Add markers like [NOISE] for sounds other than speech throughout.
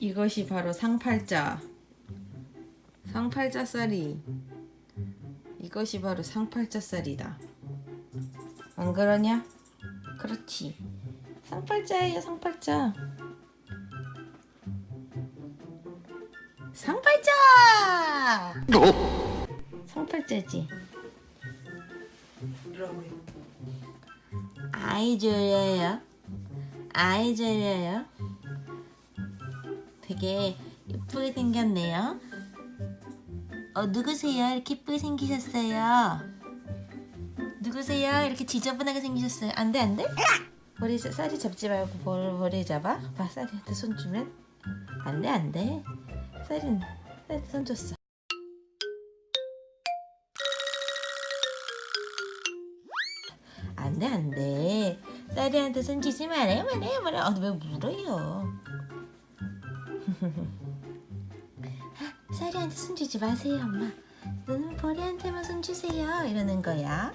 이것이 바로 상팔자. 상팔자 쌀이. 이것이 바로 상팔자 쌀이다. 안 그러냐? 그렇지. 상팔자예요, 상팔자. 상팔자! 상팔자지. 아이 졸려요. 아이 졸려요. 되게 예쁘게 생겼네요. 어, 누구세요? 이렇게 예쁘게 생기셨어요. 누구세요? 이렇게 지저분하게 생기셨어요. 안 돼, 안 돼? 머리, 쌀이 잡지 말고 뭘, 머리 잡아? 봐, 쌀이한테 손 주면? 안 돼, 안 돼. 쌀이는, 쌀이한테 손 줬어. 안 돼, 안 돼. 쌀이한테 손 주지 말아요, 말아요, 말아요. 아, 왜 물어요? 쌀이한테 손 주지 마세요, 엄마. 너는 보리한테만 손 주세요. 이러는 거야.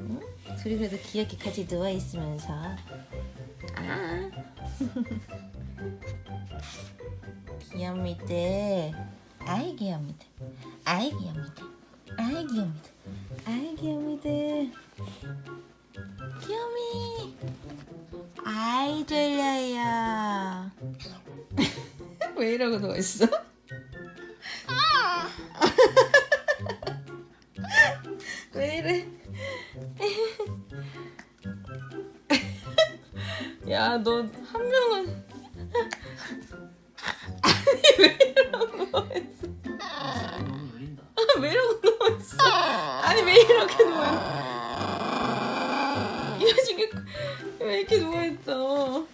응? 둘이 그래도 귀엽게 같이 누워 있으면서. 아. [LAUGHS] 귀엽니다. 아이 귀엽니다. 아이 귀엽니다. 아이 귀엽니다. 아이 귀엽니다. 아이 졸려요. [LAUGHS] 왜 이러고 누워있어? 왜 이래? 야, 너 한 명은 아니 왜 이러고 누워있어? 너무 열린다. 왜 이러고 누워있어? 아니 왜 이렇게 누워있어? 이 자식이 왜 이렇게 누워있어?